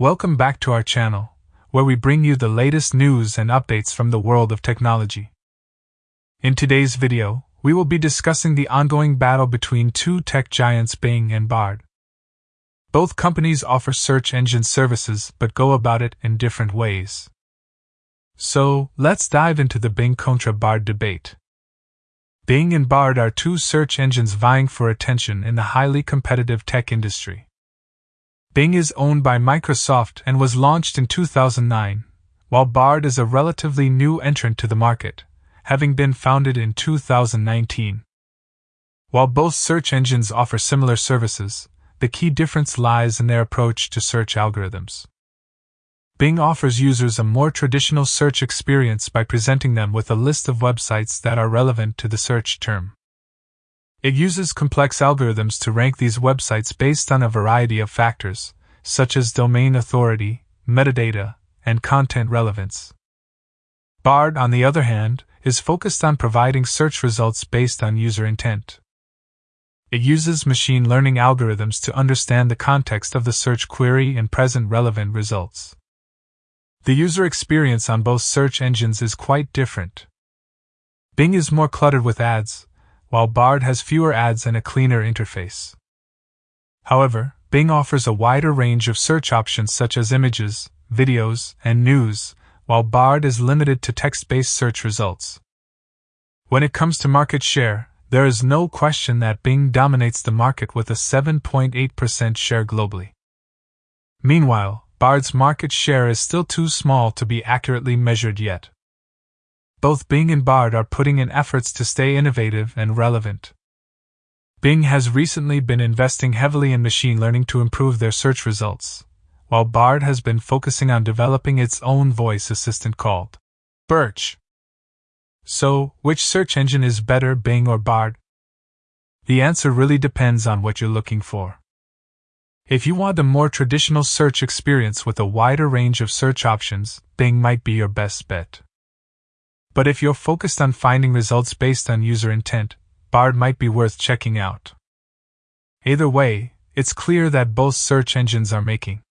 Welcome back to our channel, where we bring you the latest news and updates from the world of technology. In today's video, we will be discussing the ongoing battle between two tech giants Bing and Bard. Both companies offer search engine services but go about it in different ways. So, let's dive into the Bing contra Bard debate. Bing and Bard are two search engines vying for attention in the highly competitive tech industry. Bing is owned by Microsoft and was launched in 2009, while Bard is a relatively new entrant to the market, having been founded in 2019. While both search engines offer similar services, the key difference lies in their approach to search algorithms. Bing offers users a more traditional search experience by presenting them with a list of websites that are relevant to the search term. It uses complex algorithms to rank these websites based on a variety of factors, such as domain authority, metadata, and content relevance. BARD, on the other hand, is focused on providing search results based on user intent. It uses machine learning algorithms to understand the context of the search query and present relevant results. The user experience on both search engines is quite different. Bing is more cluttered with ads, while Bard has fewer ads and a cleaner interface. However, Bing offers a wider range of search options such as images, videos, and news, while Bard is limited to text based search results. When it comes to market share, there is no question that Bing dominates the market with a 7.8% share globally. Meanwhile, Bard's market share is still too small to be accurately measured yet. Both Bing and Bard are putting in efforts to stay innovative and relevant. Bing has recently been investing heavily in machine learning to improve their search results, while Bard has been focusing on developing its own voice assistant called Birch. So, which search engine is better, Bing or Bard? The answer really depends on what you're looking for. If you want a more traditional search experience with a wider range of search options, Bing might be your best bet. But if you're focused on finding results based on user intent, Bard might be worth checking out. Either way, it's clear that both search engines are making